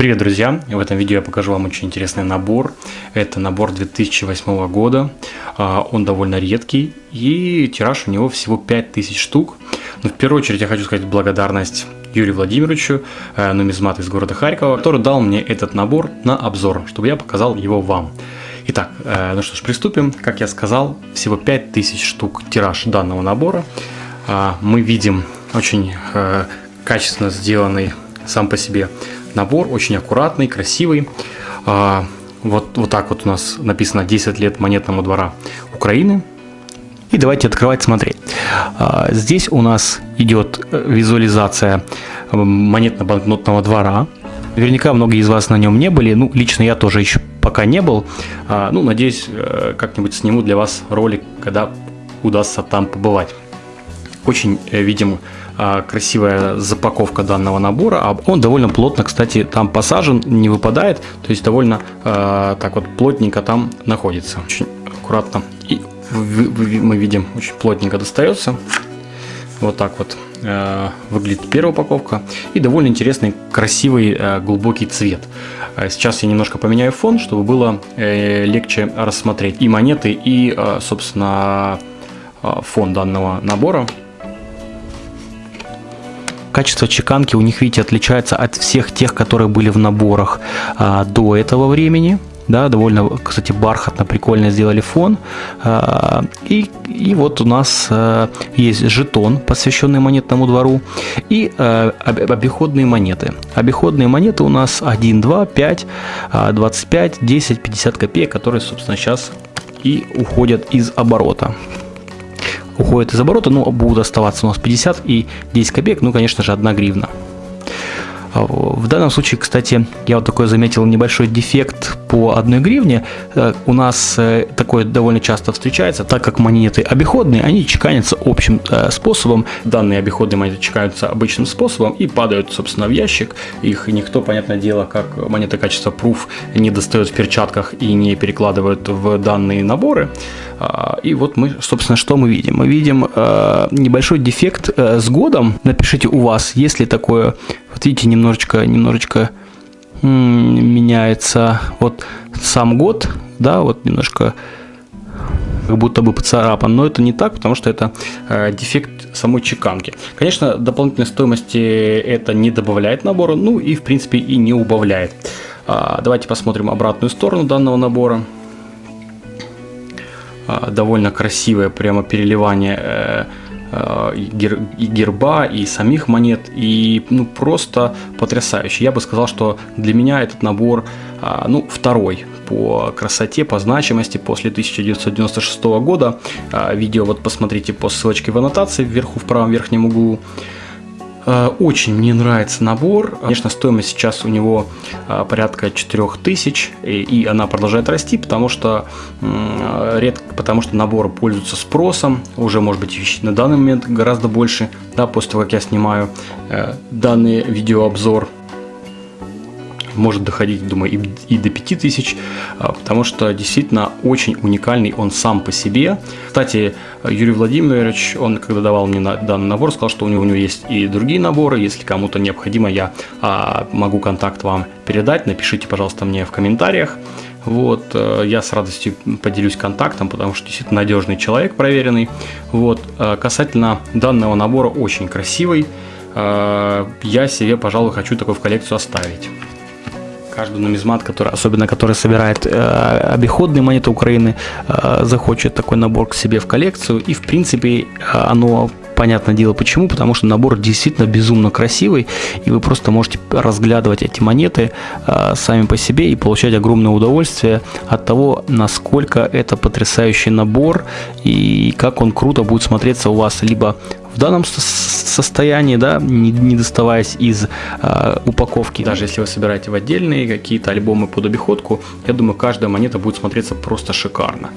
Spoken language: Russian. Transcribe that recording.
Привет, друзья! В этом видео я покажу вам очень интересный набор. Это набор 2008 года. А, он довольно редкий и тираж у него всего 5000 штук. Но в первую очередь я хочу сказать благодарность Юрию Владимировичу, э, нумизмат из города Харькова, который дал мне этот набор на обзор, чтобы я показал его вам. Итак, э, ну что ж, приступим. Как я сказал, всего 5000 штук тираж данного набора. А, мы видим очень э, качественно сделанный сам по себе Набор очень аккуратный, красивый. А, вот, вот так вот у нас написано 10 лет монетному двора Украины. И давайте открывать, смотреть. А, здесь у нас идет э, визуализация монетно-банкнотного двора. Наверняка многие из вас на нем не были. Ну, лично я тоже еще пока не был. А, ну, надеюсь, э, как-нибудь сниму для вас ролик, когда удастся там побывать. Очень, э, видим, а, красивая запаковка данного набора. А он довольно плотно, кстати, там посажен, не выпадает. То есть довольно а, так вот плотненько там находится. Очень аккуратно. И мы видим, очень плотненько достается. Вот так вот выглядит первая упаковка. И довольно интересный, красивый, глубокий цвет. Сейчас я немножко поменяю фон, чтобы было э, легче рассмотреть и монеты, и, собственно, фон данного набора. Качество чеканки у них, видите, отличается от всех тех, которые были в наборах а, до этого времени. Да, довольно, кстати, бархатно, прикольно сделали фон. А, и, и вот у нас а, есть жетон, посвященный монетному двору, и а, обиходные монеты. Обиходные монеты у нас 1, 2, 5, 25, 10, 50 копеек, которые, собственно, сейчас и уходят из оборота уходят из оборота, ну, будут оставаться у нас 50 и 10 копеек, ну, конечно же, 1 гривна. А, в данном случае, кстати, я вот такой заметил небольшой дефект по одной гривне. Э, у нас э, такое довольно часто встречается, так как монеты обиходные, они чеканятся общим э, способом. Данные обиходные монеты чекаются обычным способом и падают, собственно, в ящик. Их никто, понятное дело, как монеты качества Proof не достает в перчатках и не перекладывают в данные наборы. А, и вот мы, собственно, что мы видим? Мы видим небольшой дефект с годом. Напишите у вас, если такое вот видите, немножечко, немножечко меняется вот сам год, да, вот немножко как будто бы поцарапан, но это не так, потому что это э, дефект самой чеканки. Конечно, дополнительной стоимости это не добавляет набору, ну и в принципе и не убавляет. А, давайте посмотрим обратную сторону данного набора. А, довольно красивое прямо переливание э, и герба, и самих монет, и ну, просто потрясающе. Я бы сказал, что для меня этот набор а, ну, второй по красоте, по значимости после 1996 года. А, видео вот посмотрите по ссылочке в аннотации вверху в правом верхнем углу. Э, очень мне нравится набор. Конечно, стоимость сейчас у него э, порядка 4000, и она продолжает расти, потому что, редко, потому что набор пользуется спросом. Уже, может быть, на данный момент гораздо больше, да, после того, как я снимаю э, данный видеообзор может доходить, думаю, и, и до 5000, а, потому что действительно очень уникальный он сам по себе. Кстати, Юрий Владимирович, он когда давал мне данный набор, сказал, что у него, у него есть и другие наборы, если кому-то необходимо, я а, могу контакт вам передать, напишите, пожалуйста, мне в комментариях. Вот, э, я с радостью поделюсь контактом, потому что действительно надежный человек, проверенный. Вот, э, касательно данного набора, очень красивый. Э, я себе, пожалуй, хочу такой в коллекцию оставить каждый нумизмат, который, особенно который собирает э, обиходные монеты Украины, э, захочет такой набор к себе в коллекцию. И в принципе э, оно понятное дело почему, потому что набор действительно безумно красивый, и вы просто можете разглядывать эти монеты э, сами по себе и получать огромное удовольствие от того, насколько это потрясающий набор и как он круто будет смотреться у вас либо в данном состоянии, да, не, не доставаясь из э, упаковки. Даже если вы собираете в отдельные какие-то альбомы под обиходку, я думаю, каждая монета будет смотреться просто шикарно.